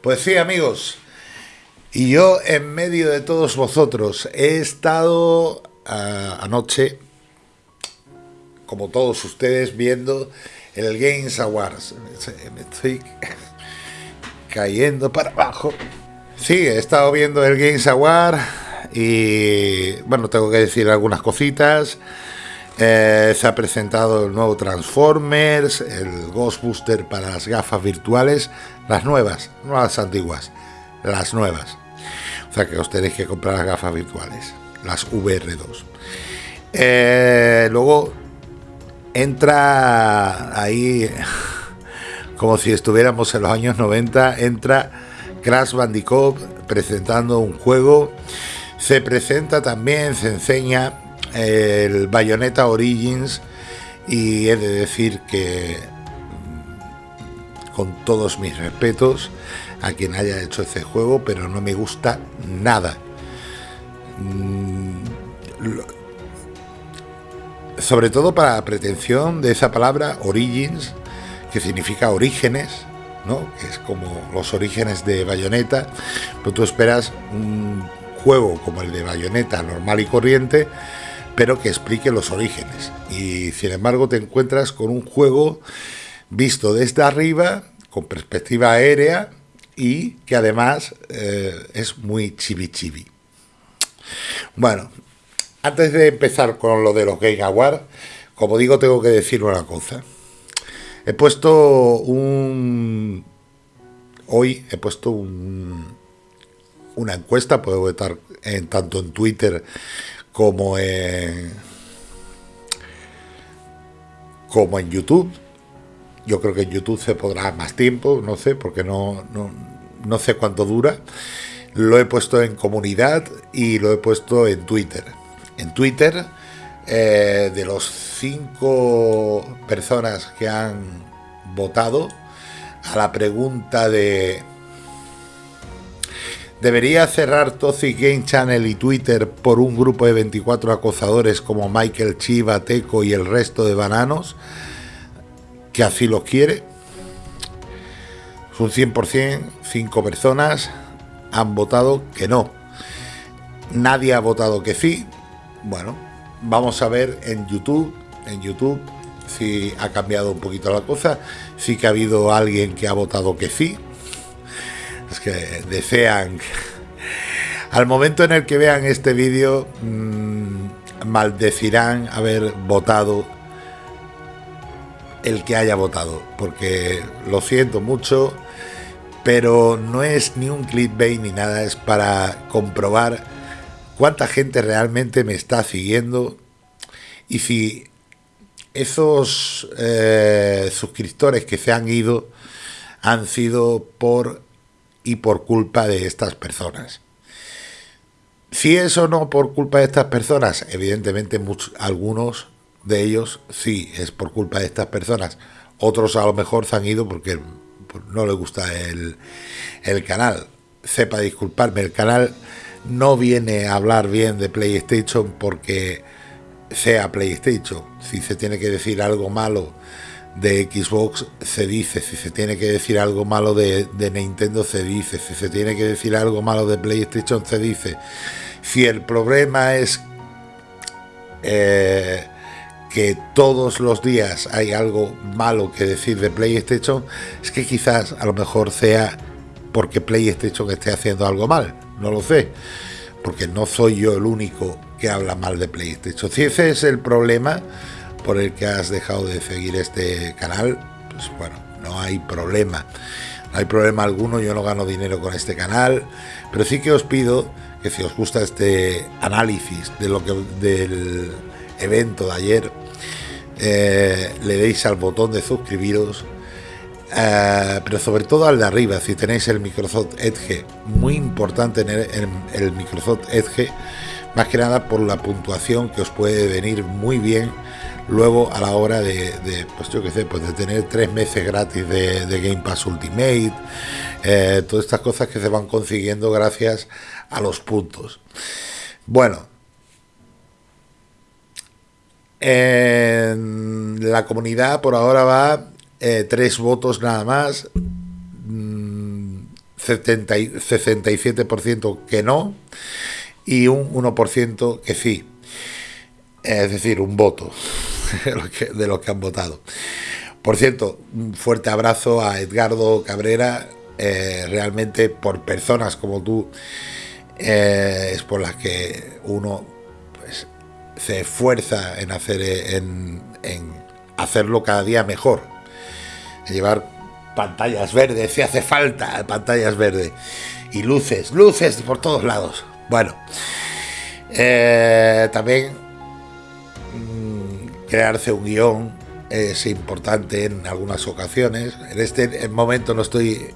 Pues sí, amigos. Y yo en medio de todos vosotros he estado ah, anoche, como todos ustedes, viendo el Games Awards. Me estoy cayendo para abajo. Sí, he estado viendo el Games Award y bueno, tengo que decir algunas cositas. Eh, se ha presentado el nuevo Transformers, el Ghostbuster para las gafas virtuales, las nuevas, no las antiguas, las nuevas. O sea que os tenéis que comprar las gafas virtuales, las VR2. Eh, luego entra ahí, como si estuviéramos en los años 90, entra Crash Bandicoot presentando un juego. Se presenta también, se enseña el Bayonetta Origins y he de decir que con todos mis respetos a quien haya hecho ese juego, pero no me gusta nada. Mm, sobre todo para la pretensión de esa palabra Origins, que significa orígenes, ¿no? que es como los orígenes de Bayonetta, pero tú esperas un juego como el de Bayonetta normal y corriente, pero que explique los orígenes. Y sin embargo te encuentras con un juego visto desde arriba, con perspectiva aérea y que además eh, es muy chibi chibi. Bueno, antes de empezar con lo de los Game Awards, como digo, tengo que decir una cosa. He puesto un... Hoy he puesto un, una encuesta, puedo estar en, tanto en Twitter como en, como en YouTube. Yo creo que en YouTube se podrá más tiempo, no sé, porque no, no, sé cuánto dura. Lo he puesto en comunidad y lo he puesto en Twitter. En Twitter, eh, de los cinco personas que han votado a la pregunta de ¿Debería cerrar Toxic Game Channel y Twitter por un grupo de 24 acosadores como Michael Chiva, Teco y el resto de bananos? Que así lo quiere. Un 100%, 5 personas han votado que no. Nadie ha votado que sí. Bueno, vamos a ver en YouTube, en YouTube si ha cambiado un poquito la cosa. Sí que ha habido alguien que ha votado que sí, que desean, al momento en el que vean este vídeo, mm, maldecirán haber votado el que haya votado, porque lo siento mucho, pero no es ni un clickbait ni nada, es para comprobar cuánta gente realmente me está siguiendo y si esos eh, suscriptores que se han ido han sido por y por culpa de estas personas. Si es o no por culpa de estas personas, evidentemente muchos, algunos de ellos sí es por culpa de estas personas. Otros a lo mejor se han ido porque no les gusta el, el canal. Sepa disculparme, el canal no viene a hablar bien de PlayStation porque sea PlayStation. Si se tiene que decir algo malo de Xbox se dice, si se tiene que decir algo malo de, Nintendo se dice, si se tiene que decir algo malo de PlayStation se dice. Si el problema es eh, que todos los días hay algo malo que decir de PlayStation, es que quizás a lo mejor sea porque PlayStation esté haciendo algo mal, no lo sé, porque no soy yo el único que habla mal de PlayStation. Si ese es el problema, por el que has dejado de seguir este canal, pues bueno, no hay problema. No hay problema alguno, yo no gano dinero con este canal, pero sí que os pido que si os gusta este análisis de lo que del evento de ayer, eh, le deis al botón de suscribiros, eh, pero sobre todo al de arriba, si tenéis el Microsoft Edge, muy importante en el Microsoft Edge, más que nada por la puntuación que os puede venir muy bien luego a la hora de, pues yo qué sé, pues de tener tres meses gratis de, Game Pass Ultimate, eh, todas estas cosas que se van consiguiendo gracias a los puntos. Bueno, en la comunidad por ahora va eh, tres votos nada más. Mm, 67% que no y un 1% que sí. Es decir, un voto de los que han votado. Por cierto, un fuerte abrazo a Edgardo Cabrera, eh, realmente por personas como tú eh, es por las que uno pues, se esfuerza en, hacer, en, hacerlo cada día mejor. Llevar pantallas verdes, si hace falta pantallas verdes. Y luces, luces por todos lados. Bueno, eh, también mm, crearse un guion es importante en algunas ocasiones. En este momento no estoy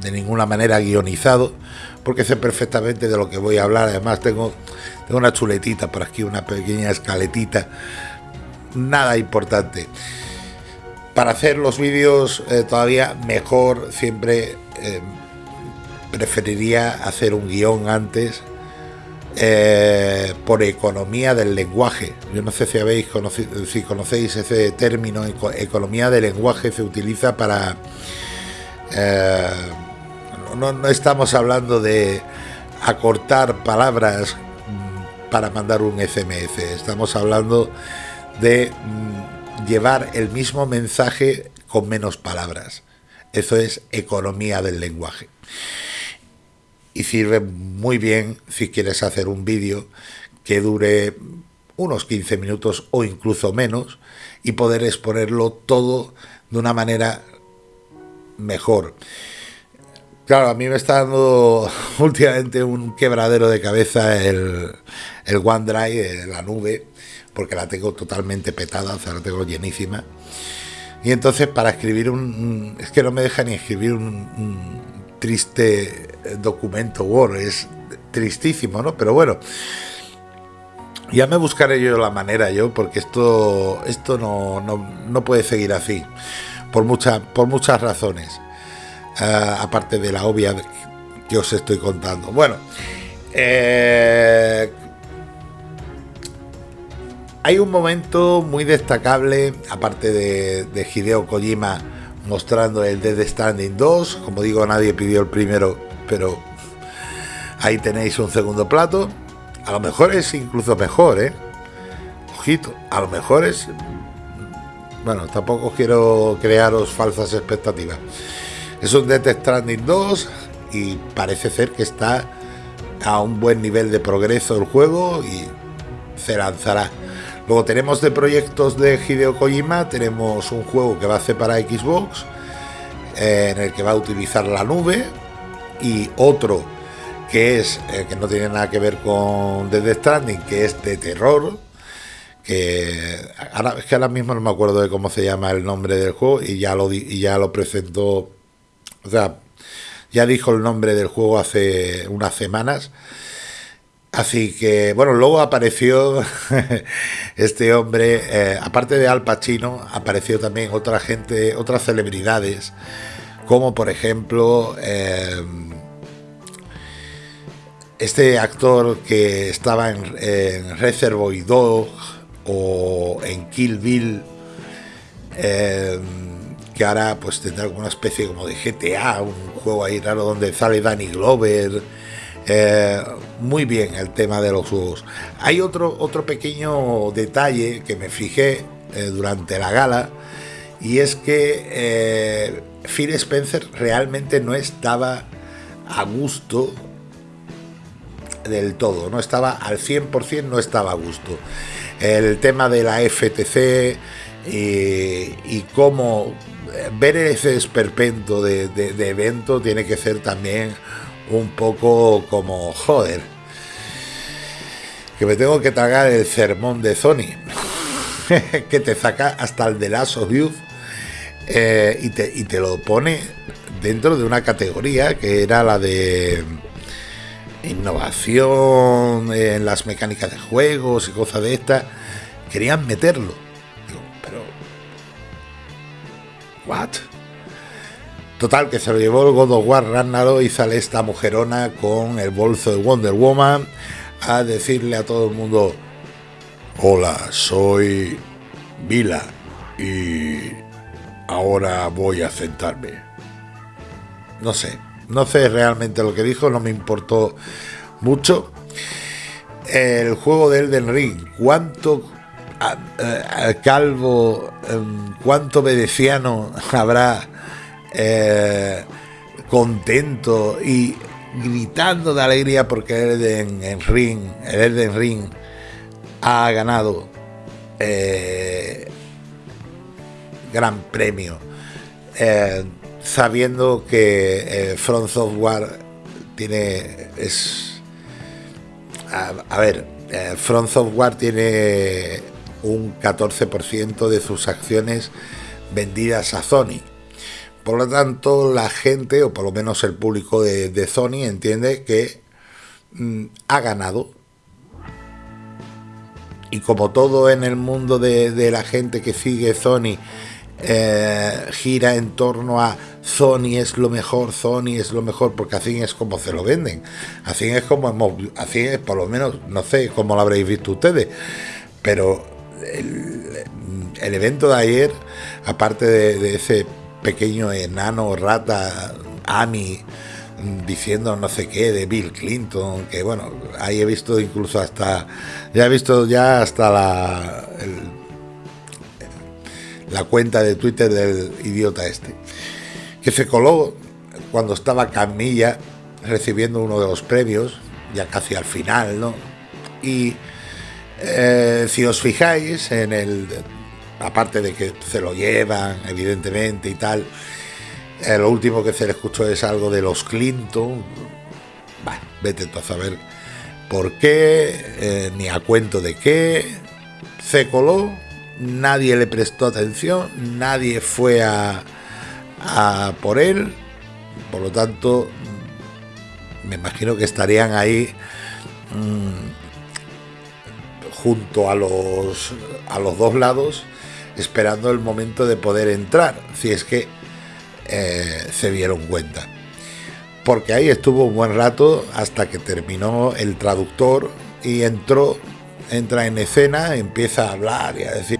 de ninguna manera guionizado, porque sé perfectamente de lo que voy a hablar. Además, tengo, tengo una chuletita por aquí, una pequeña escaletita. Nada importante. Para hacer los vídeos eh, todavía mejor, siempre eh, preferiría hacer un guion antes eh, por economía del lenguaje. Yo no sé si habéis conocido, si conocéis ese término, economía del lenguaje se utiliza para no, estamos hablando de acortar palabras para mandar un SMS, estamos hablando de mm, llevar el mismo mensaje con menos palabras. Eso es economía del lenguaje. Y sirve muy bien si quieres hacer un vídeo que dure unos 15 minutos o incluso menos y poder exponerlo todo de una manera mejor. Claro, a mí me está dando últimamente un quebradero de cabeza el, el OneDrive, la nube, porque la tengo totalmente petada, o sea, la tengo llenísima. Y entonces para escribir un... Es que no me deja ni escribir un, triste documento Word, es tristísimo, ¿no? Pero bueno, ya me buscaré yo la manera yo, porque esto, esto no, no, puede seguir así, por, mucha, por muchas razones. Eh, aparte de la obvia que os estoy contando. Bueno, eh, hay un momento muy destacable, aparte de, Hideo Kojima mostrando el Dead Standing 2, como digo, nadie pidió el primero, pero ahí tenéis un segundo plato. A lo mejor es incluso mejor, ¿eh? Ojito, a lo mejor es... Bueno, tampoco quiero crearos falsas expectativas. Es un Death Stranding 2 y parece ser que está a un buen nivel de progreso el juego y se lanzará. Luego tenemos de proyectos de Hideo Kojima, tenemos un juego que va a hacer para Xbox, eh, en el que va a utilizar la nube, y otro que es eh, que no tiene nada que ver con Death Stranding, que es de terror, que ahora, que ahora mismo no me acuerdo de cómo se llama el nombre del juego y ya lo, y ya lo presentó o sea, ya dijo el nombre del juego hace unas semanas. Así que, bueno, luego apareció este hombre, eh, aparte de Al Pacino, apareció también otra gente, otras celebridades, como por ejemplo eh, este actor que estaba en, Reservoir Dog o en Kill Bill. Eh, que ahora pues tendrá alguna especie como de GTA, un juego ahí raro donde sale Danny Glover. Eh, muy bien el tema de los juegos. Hay otro, otro pequeño detalle que me fijé eh, durante la gala y es que eh, Phil Spencer realmente no estaba a gusto del todo, no estaba al 100%, no estaba a gusto. El tema de la FTC y cómo ver ese esperpento de, evento tiene que ser también un poco como, joder, que me tengo que tragar el sermón de Sony, que te saca hasta el de Last of eh, y, te, y te lo pone dentro de una categoría que era la de innovación en las mecánicas de juegos y cosas de estas. Querían meterlo Total, que se lo llevó el God of War Ragnarok y sale esta mujerona con el bolso de Wonder Woman a decirle a todo el mundo: Hola, soy Vila y ahora voy a sentarme. No sé, no sé realmente lo que dijo, no me importó mucho. El juego de Elden Ring, cuánto calvo, em, cuánto veneciano habrá eh, contento y gritando de alegría porque el Elden Ring, el Elden Ring ha ganado eh, gran premio, eh, sabiendo que Front Software tiene es a, a ver, Front Software tiene un 14% de sus acciones vendidas a Sony. Por lo tanto, la gente, o por lo menos el público de, Sony, entiende que mm, ha ganado. Y como todo en el mundo de, la gente que sigue Sony eh, gira en torno a Sony es lo mejor, Sony es lo mejor, porque así es como se lo venden. Así es como hemos, así es por lo menos, no sé cómo lo habréis visto ustedes, pero el, evento de ayer, aparte de, ese pequeño enano rata, Amy, diciendo no sé qué de Bill Clinton, que bueno, ahí he visto incluso hasta, ya he visto ya hasta la, la cuenta de Twitter del idiota este, que se coló cuando estaba Camilla recibiendo uno de los premios, ya casi al final, ¿no? Y eh, si os fijáis en el, aparte de que se lo llevan, evidentemente y tal, eh, lo último que se le escuchó es algo de los Clinton. Vete tú a saber por qué, eh, ni a cuento de qué. Se coló, nadie le prestó atención, nadie fue a, por él. Por lo tanto, me imagino que estarían ahí. Mm, junto a los, a los dos lados esperando el momento de poder entrar, si es que eh, se dieron cuenta. Porque ahí estuvo un buen rato hasta que terminó el traductor y entró, entra en escena, empieza a hablar y a decir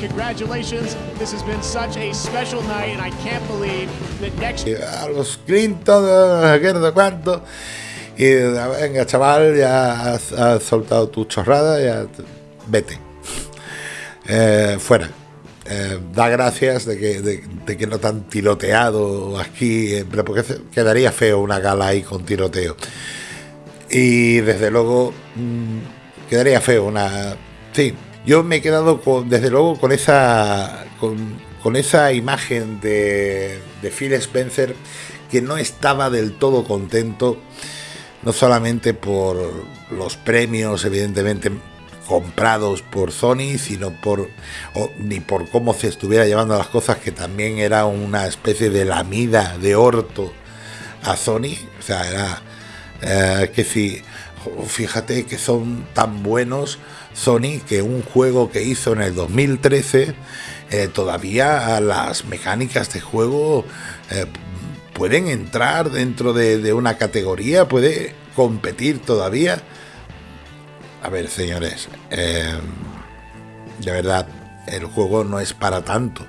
Congratulations. This has been such a special night, and I can't believe that next. A los Clinton, no sé cuánto. Y venga, chaval, ya has, soltado tu chorrada, ya vete. Eh, fuera. Eh, da gracias de que, de, que no tan tiroteado aquí, eh, porque quedaría feo una gala ahí con tiroteo. Y desde luego, mmm, quedaría feo una. Sí, yo me he quedado con, desde luego con esa, con, esa imagen de, de Phil Spencer que no estaba del todo contento, no solamente por los premios, evidentemente comprados por Sony, sino por ni por cómo se estuviera llevando las cosas, que también era una especie de lamida de orto a Sony. O sea, era eh, que si fíjate que son tan buenos Sony que un juego que hizo en el 2013 eh, todavía las mecánicas de juego eh, pueden entrar dentro de, una categoría, puede competir todavía. a ver, señores, eh, de verdad, el juego no es para tanto.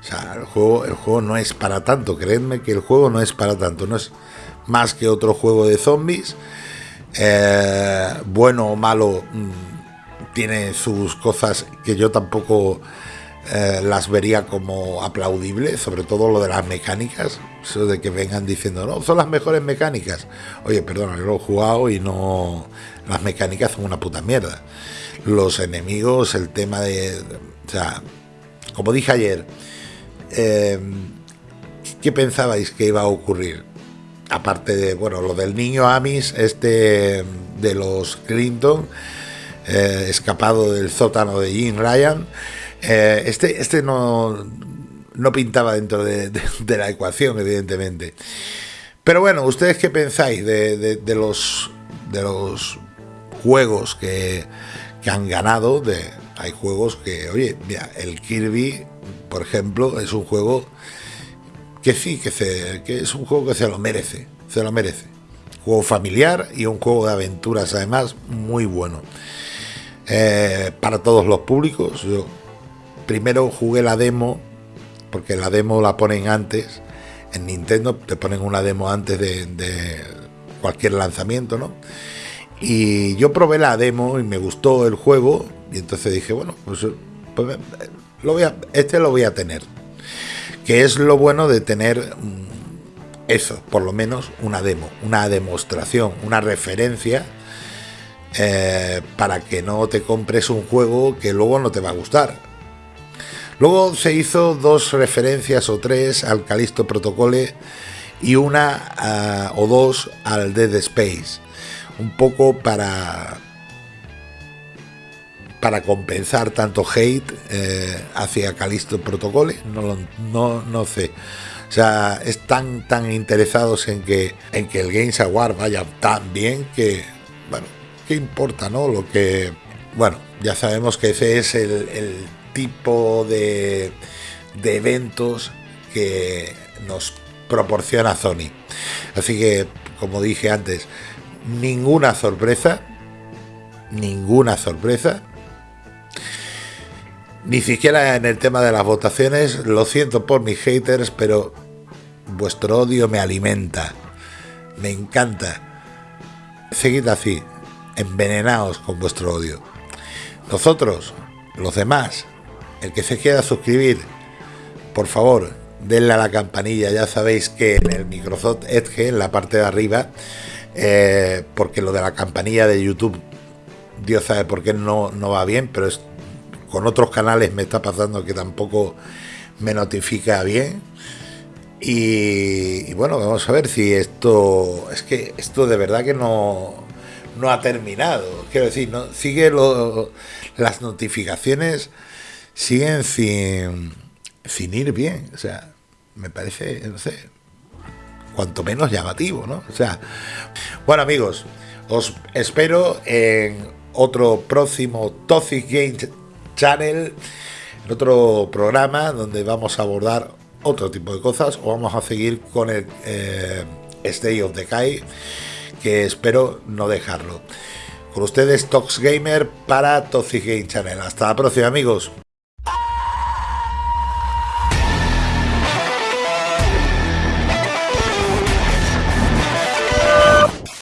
O sea, el juego, el juego no es para tanto. Creedme que el juego no es para tanto. No es más que otro juego de zombies. Bueno o malo, mm, tiene sus cosas que yo tampoco eh, las vería como aplaudibles, sobre todo lo de las mecánicas, eso de que vengan diciendo, no, son las mejores mecánicas. Oye, perdona, yo lo he jugado y no, las mecánicas son una puta mierda. Los enemigos, el tema de, o sea, como dije ayer, eh, ¿qué pensabais que iba a ocurrir? Aparte de, bueno, lo del niño Amis, este de los Clinton, eh, escapado del sótano de Jim Ryan, eh, este, este no, no pintaba dentro de, la ecuación, evidentemente. Pero bueno, ¿ustedes qué pensáis de, los, de los juegos que, han ganado? De, hay juegos que, oye, el Kirby, por ejemplo, es un juego que sí, que, se, que es un juego que se lo merece, se lo merece. Juego familiar y un juego de aventuras, además, muy bueno. Eh, para todos los públicos, yo primero jugué la demo, porque la demo la ponen antes. En Nintendo te ponen una demo antes de, cualquier lanzamiento, ¿no? Y yo probé la demo y me gustó el juego. Y entonces dije, bueno, pues, pues lo voy a, este lo voy a tener. Que es lo bueno de tener mm, eso, por lo menos una demo, una demostración, una referencia. Eh, para que no te compres un juego que luego no te va a gustar Luego se hizo dos referencias o tres al Calisto Protocole y una ah, o dos al Dead Space. Un poco para para compensar tanto hate eh, hacia Calisto Protocole, no, no, no sé. O sea, están tan interesados en que, en que el Games Award vaya tan bien que, ¿qué importa, no? Lo que, bueno, ya sabemos que ese es el tipo de, de eventos que nos proporciona Sony. Así que, como dije antes, ninguna sorpresa, ninguna sorpresa. Ni siquiera en el tema de las votaciones, lo siento por mis haters, pero vuestro odio me alimenta, me encanta. Seguid así, envenenaos con vuestro odio. Nosotros, los demás, el que se quiera suscribir, por favor, denle a la campanilla. Ya sabéis que en el Microsoft Edge, en la parte de arriba, eh, porque lo de la campanilla de YouTube, Dios sabe por qué no, no va bien, pero es, con otros canales me está pasando que tampoco me notifica bien. Y, bueno, vamos a ver si esto. Es que esto de verdad que no, no ha terminado. Quiero decir, no, sigue las notificaciones siguen sin, sin ir bien. O sea, me parece, no sé, cuanto menos llamativo, ¿no? O sea, bueno amigos, os espero en otro próximo Toxic Game Channel, en otro programa donde vamos a abordar otro tipo de cosas o vamos a seguir con el eh, State of Decay, que espero no dejarlo. Con ustedes Tox Gamer para Toxic Game Channel. Hasta la próxima amigos.